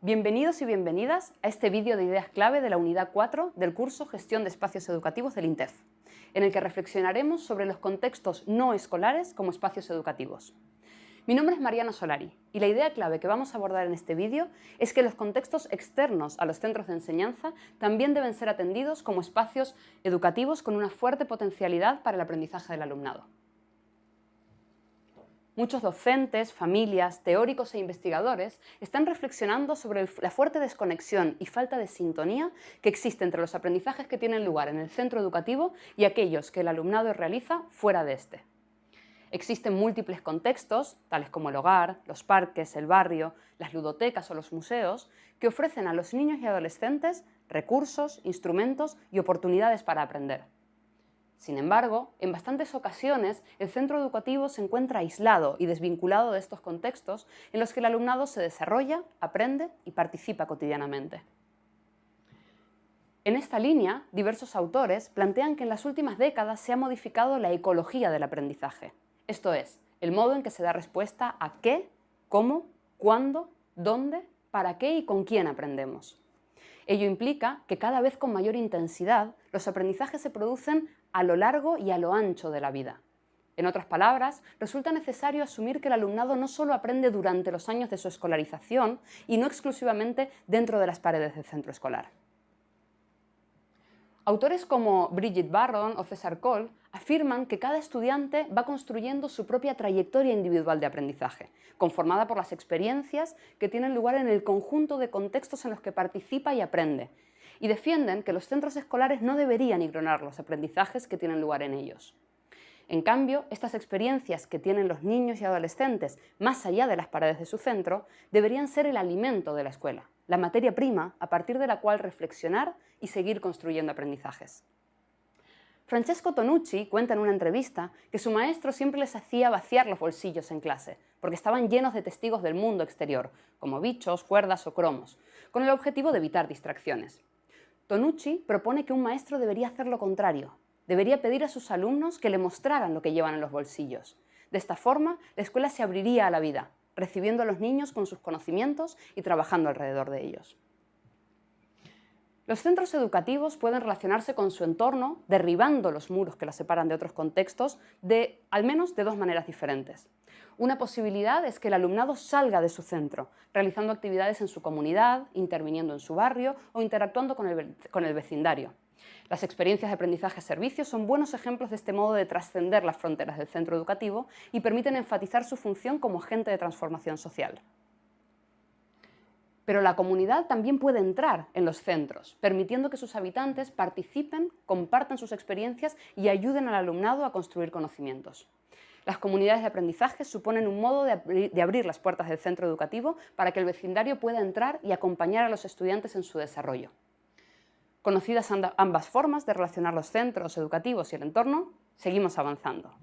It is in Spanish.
Bienvenidos y bienvenidas a este vídeo de ideas clave de la unidad 4 del curso Gestión de Espacios Educativos del INTEF, en el que reflexionaremos sobre los contextos no escolares como espacios educativos. Mi nombre es Mariana Solari y la idea clave que vamos a abordar en este vídeo es que los contextos externos a los centros de enseñanza también deben ser atendidos como espacios educativos con una fuerte potencialidad para el aprendizaje del alumnado. Muchos docentes, familias, teóricos e investigadores están reflexionando sobre la fuerte desconexión y falta de sintonía que existe entre los aprendizajes que tienen lugar en el centro educativo y aquellos que el alumnado realiza fuera de este. Existen múltiples contextos, tales como el hogar, los parques, el barrio, las ludotecas o los museos, que ofrecen a los niños y adolescentes recursos, instrumentos y oportunidades para aprender. Sin embargo, en bastantes ocasiones el centro educativo se encuentra aislado y desvinculado de estos contextos en los que el alumnado se desarrolla, aprende y participa cotidianamente. En esta línea, diversos autores plantean que en las últimas décadas se ha modificado la ecología del aprendizaje, esto es, el modo en que se da respuesta a qué, cómo, cuándo, dónde, para qué y con quién aprendemos. Ello implica que cada vez con mayor intensidad los aprendizajes se producen a lo largo y a lo ancho de la vida. En otras palabras, resulta necesario asumir que el alumnado no solo aprende durante los años de su escolarización y no exclusivamente dentro de las paredes del centro escolar. Autores como Bridget Barron o César Cole afirman que cada estudiante va construyendo su propia trayectoria individual de aprendizaje, conformada por las experiencias que tienen lugar en el conjunto de contextos en los que participa y aprende, y defienden que los centros escolares no deberían ignorar los aprendizajes que tienen lugar en ellos. En cambio, estas experiencias que tienen los niños y adolescentes más allá de las paredes de su centro deberían ser el alimento de la escuela, la materia prima a partir de la cual reflexionar y seguir construyendo aprendizajes. Francesco Tonucci cuenta en una entrevista que su maestro siempre les hacía vaciar los bolsillos en clase, porque estaban llenos de testigos del mundo exterior, como bichos, cuerdas o cromos, con el objetivo de evitar distracciones. Tonucci propone que un maestro debería hacer lo contrario, debería pedir a sus alumnos que le mostraran lo que llevan en los bolsillos. De esta forma, la escuela se abriría a la vida, recibiendo a los niños con sus conocimientos y trabajando alrededor de ellos. Los centros educativos pueden relacionarse con su entorno derribando los muros que la separan de otros contextos de al menos de dos maneras diferentes. Una posibilidad es que el alumnado salga de su centro, realizando actividades en su comunidad, interviniendo en su barrio o interactuando con el, con el vecindario. Las experiencias de aprendizaje-servicio son buenos ejemplos de este modo de trascender las fronteras del centro educativo y permiten enfatizar su función como agente de transformación social. Pero la comunidad también puede entrar en los centros, permitiendo que sus habitantes participen, compartan sus experiencias y ayuden al alumnado a construir conocimientos. Las comunidades de aprendizaje suponen un modo de, abrir las puertas del centro educativo para que el vecindario pueda entrar y acompañar a los estudiantes en su desarrollo. Conocidas ambas formas de relacionar los centros educativos y el entorno, seguimos avanzando.